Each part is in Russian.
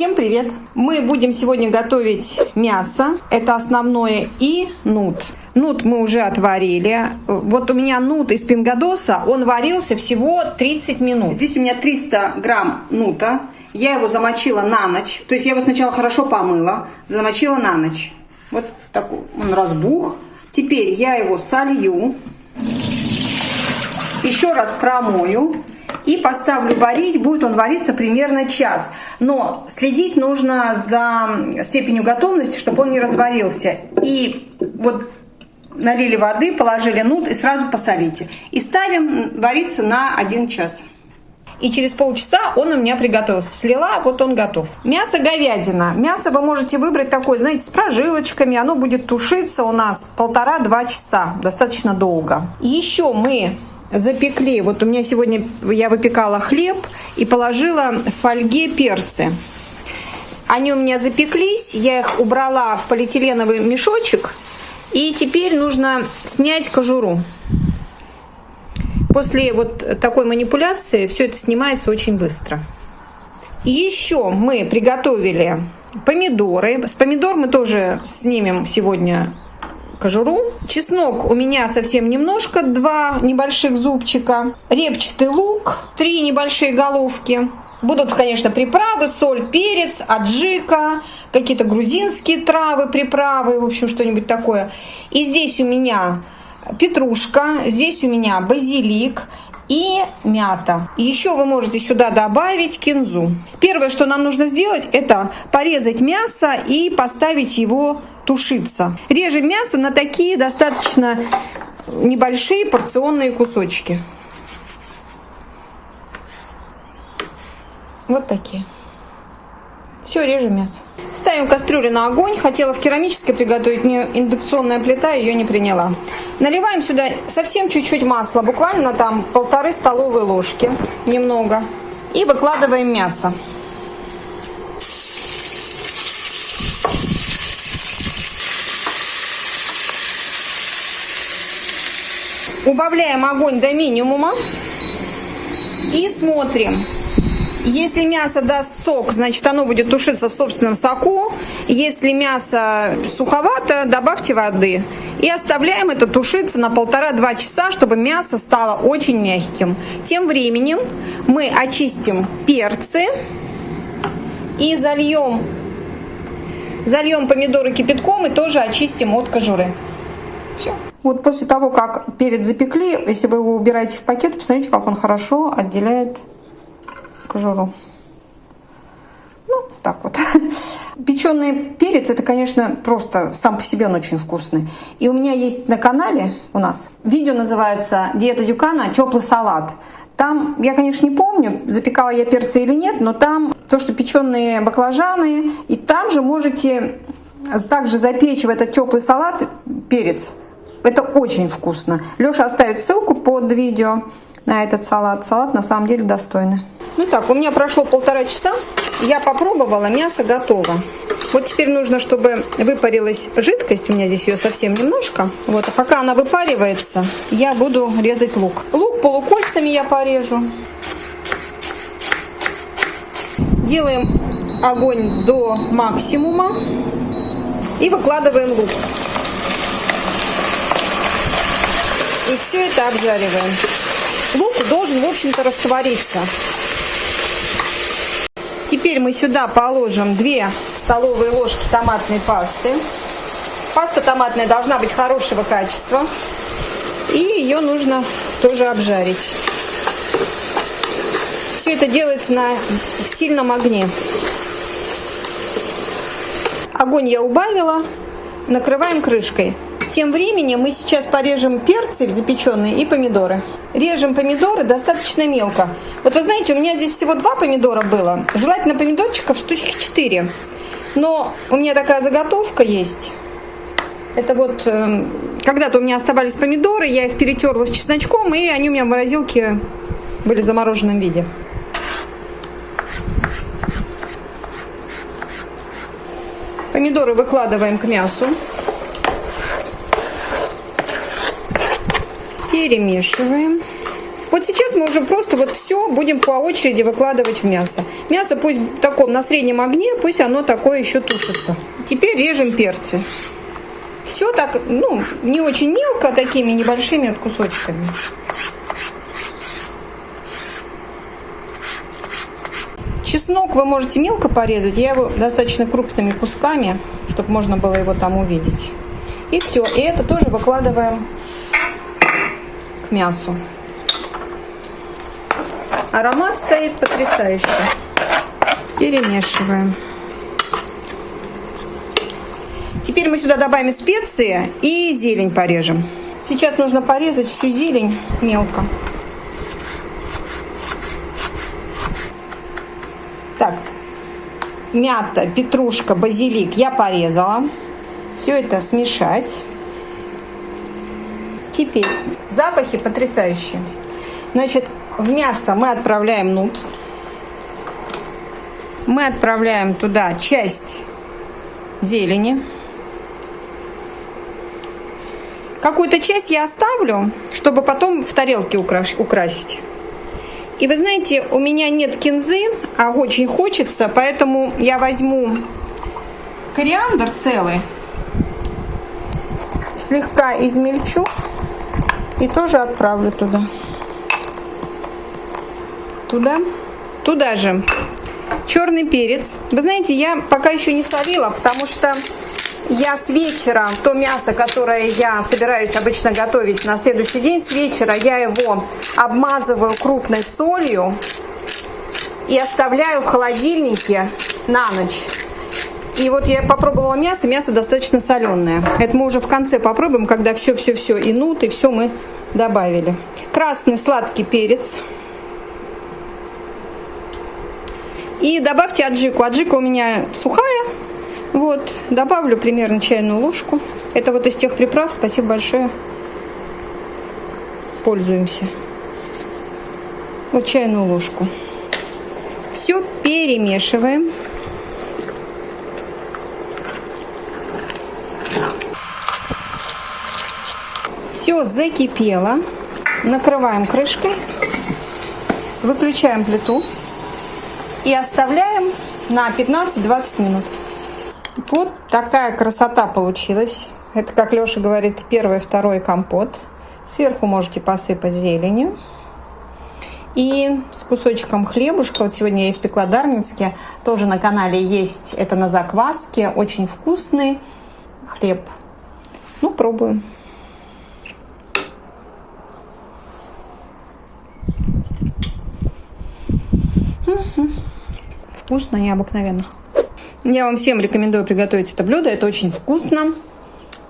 Всем привет! Мы будем сегодня готовить мясо, это основное, и нут. Нут мы уже отварили. Вот у меня нут из пингадоса, он варился всего 30 минут. Здесь у меня 300 грамм нута. Я его замочила на ночь. То есть я его сначала хорошо помыла, замочила на ночь. Вот такой он разбух. Теперь я его солью. Еще раз промою и поставлю варить. Будет он вариться примерно час. Но следить нужно за степенью готовности, чтобы он не разварился. И вот налили воды, положили нут и сразу посолите. И ставим вариться на 1 час. И через полчаса он у меня приготовился. Слила, вот он готов. Мясо говядина. Мясо вы можете выбрать такое, знаете, с прожилочками. Оно будет тушиться у нас полтора-два часа. Достаточно долго. Еще мы запекли. Вот у меня сегодня я выпекала хлеб и положила в фольге перцы. Они у меня запеклись, я их убрала в полиэтиленовый мешочек. И теперь нужно снять кожуру. После вот такой манипуляции все это снимается очень быстро. И еще мы приготовили помидоры. С помидор мы тоже снимем сегодня кожуру. Чеснок у меня совсем немножко, два небольших зубчика. Репчатый лук, три небольшие головки. Будут, конечно, приправы, соль, перец, аджика, какие-то грузинские травы, приправы, в общем, что-нибудь такое. И здесь у меня петрушка, здесь у меня базилик и мята. еще вы можете сюда добавить кинзу. Первое, что нам нужно сделать, это порезать мясо и поставить его тушиться. Режем мясо на такие достаточно небольшие порционные кусочки. Вот такие. Все, режем мясо. Ставим кастрюлю на огонь. Хотела в керамической приготовить, мне индукционная плита ее не приняла. Наливаем сюда совсем чуть-чуть масла, буквально там полторы столовые ложки, немного. И выкладываем мясо. Убавляем огонь до минимума и смотрим. Если мясо даст сок, значит оно будет тушиться в собственном соку. Если мясо суховато, добавьте воды. И оставляем это тушиться на полтора-два часа, чтобы мясо стало очень мягким. Тем временем мы очистим перцы и зальем, зальем помидоры кипятком и тоже очистим от кожуры. Все. Вот после того, как перец запекли, если вы его убираете в пакет, посмотрите, как он хорошо отделяет кожуру. Ну, так вот. Печеный перец, это, конечно, просто сам по себе он очень вкусный. И у меня есть на канале у нас видео называется «Диета Дюкана. Теплый салат». Там, я, конечно, не помню, запекала я перцы или нет, но там то, что печеные баклажаны, и там же можете также запечь в этот теплый салат перец. Это очень вкусно. Леша оставит ссылку под видео на этот салат. Салат на самом деле достойный. Ну так, у меня прошло полтора часа. Я попробовала, мясо готово. Вот теперь нужно, чтобы выпарилась жидкость. У меня здесь ее совсем немножко. Вот, а пока она выпаривается, я буду резать лук. Лук полукольцами я порежу. Делаем огонь до максимума и выкладываем лук. И все это обжариваем. Лук должен, в общем-то, раствориться. Теперь мы сюда положим 2 столовые ложки томатной пасты. Паста томатная должна быть хорошего качества. И ее нужно тоже обжарить. Все это делается на сильном огне. Огонь я убавила. Накрываем крышкой. Тем временем мы сейчас порежем перцы запеченные и помидоры. Режем помидоры достаточно мелко. Вот вы знаете, у меня здесь всего два помидора было. Желательно помидорчиков штучки 4. Но у меня такая заготовка есть. Это вот э, когда-то у меня оставались помидоры, я их перетерла с чесночком, и они у меня в морозилке были в замороженном виде. Помидоры выкладываем к мясу. Перемешиваем. Вот сейчас мы уже просто вот все будем по очереди выкладывать в мясо. Мясо пусть в таком на среднем огне, пусть оно такое еще тушится. Теперь режем перцы. Все так, ну, не очень мелко, а такими небольшими вот кусочками. Чеснок вы можете мелко порезать, я его достаточно крупными кусками, чтобы можно было его там увидеть. И все, и это тоже выкладываем мясу. Аромат стоит потрясающий. Перемешиваем. Теперь мы сюда добавим специи и зелень порежем. Сейчас нужно порезать всю зелень мелко. Так, мята, петрушка, базилик я порезала. Все это смешать. Теперь запахи потрясающие. Значит, в мясо мы отправляем нут. Мы отправляем туда часть зелени. Какую-то часть я оставлю, чтобы потом в тарелке украсить. И вы знаете, у меня нет кинзы, а очень хочется, поэтому я возьму кориандр целый, слегка измельчу и тоже отправлю туда. Туда. Туда же черный перец. Вы знаете, я пока еще не солила, потому что я с вечера, то мясо, которое я собираюсь обычно готовить на следующий день, с вечера я его обмазываю крупной солью и оставляю в холодильнике на ночь. И вот я попробовала мясо, мясо достаточно соленое. Это мы уже в конце попробуем, когда все-все-все и нут, и все мы добавили. Красный сладкий перец. И добавьте аджику. Аджика у меня сухая, вот, добавлю примерно чайную ложку. Это вот из тех приправ, спасибо большое. Пользуемся. Вот чайную ложку. Все перемешиваем. Все закипело. Накрываем крышкой. Выключаем плиту. И оставляем на 15-20 минут. Вот такая красота получилась. Это, как Леша говорит, первый, второй компот. Сверху можете посыпать зеленью. И с кусочком хлебушка, вот сегодня я испекла дарницкие, тоже на канале есть, это на закваске, очень вкусный хлеб. Ну, пробуем. Вкусно, необыкновенно. Я вам всем рекомендую приготовить это блюдо. Это очень вкусно.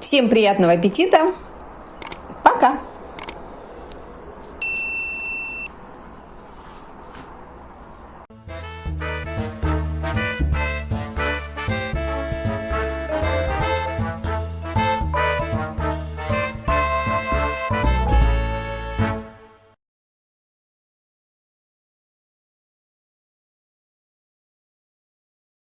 Всем приятного аппетита. Пока!